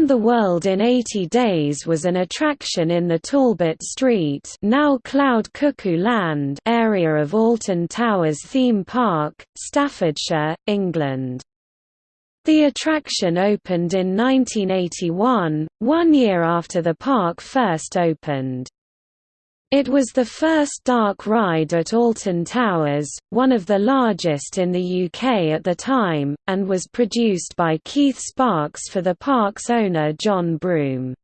Around the World in 80 Days was an attraction in the Talbot Street now Cloud Cuckoo Land area of Alton Towers Theme Park, Staffordshire, England. The attraction opened in 1981, one year after the park first opened. It was the first dark ride at Alton Towers, one of the largest in the UK at the time, and was produced by Keith Sparks for the park's owner John Broome.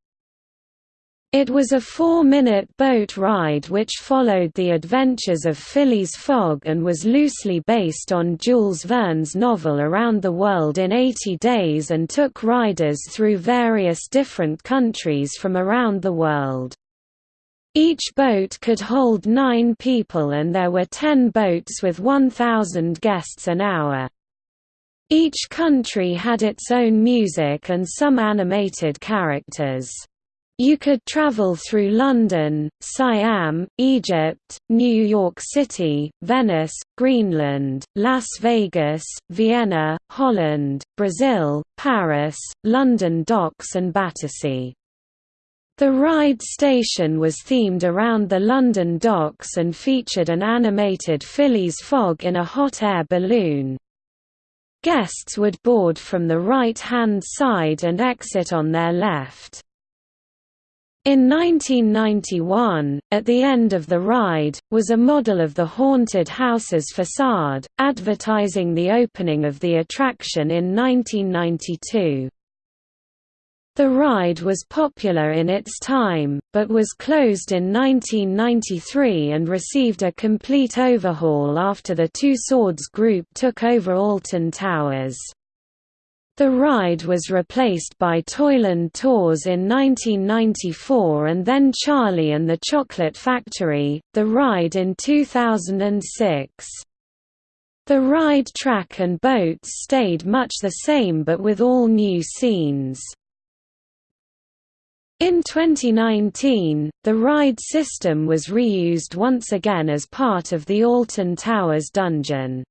It was a four-minute boat ride which followed the adventures of Phileas Fogg and was loosely based on Jules Verne's novel Around the World in 80 Days and took riders through various different countries from around the world. Each boat could hold nine people and there were ten boats with 1,000 guests an hour. Each country had its own music and some animated characters. You could travel through London, Siam, Egypt, New York City, Venice, Greenland, Las Vegas, Vienna, Holland, Brazil, Paris, London Docks and Battersea. The ride station was themed around the London docks and featured an animated Phileas Fogg in a hot air balloon. Guests would board from the right-hand side and exit on their left. In 1991, at the end of the ride, was a model of the Haunted House's facade, advertising the opening of the attraction in 1992. The ride was popular in its time, but was closed in 1993 and received a complete overhaul after the Tussauds Group took over Alton Towers. The ride was replaced by Toyland Tours in 1994 and then Charlie and the Chocolate Factory, the ride in 2006. The ride track and boats stayed much the same but with all new scenes. In 2019, the ride system was reused once again as part of the Alton Towers dungeon.